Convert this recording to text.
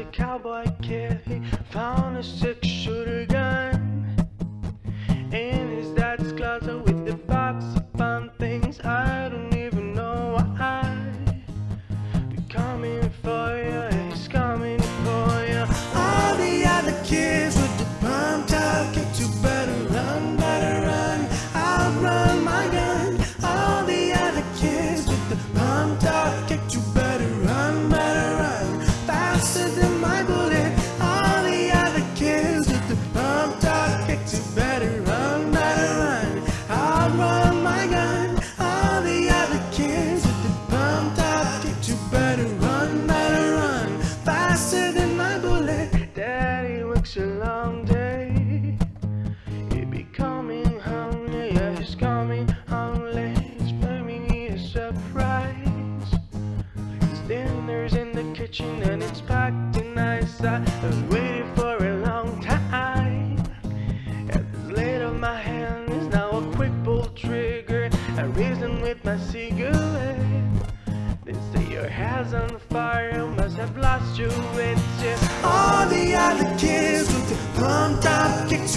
a cowboy kid. He found a six shooter. Kitchen and it's packed in ice. I was waiting for a long time. At this late of my hand is now a quick pull trigger. I reason with my cigarette. They say your hair's on fire, you must have lost your wits. Yeah. All the other kids with the pumped up kicks,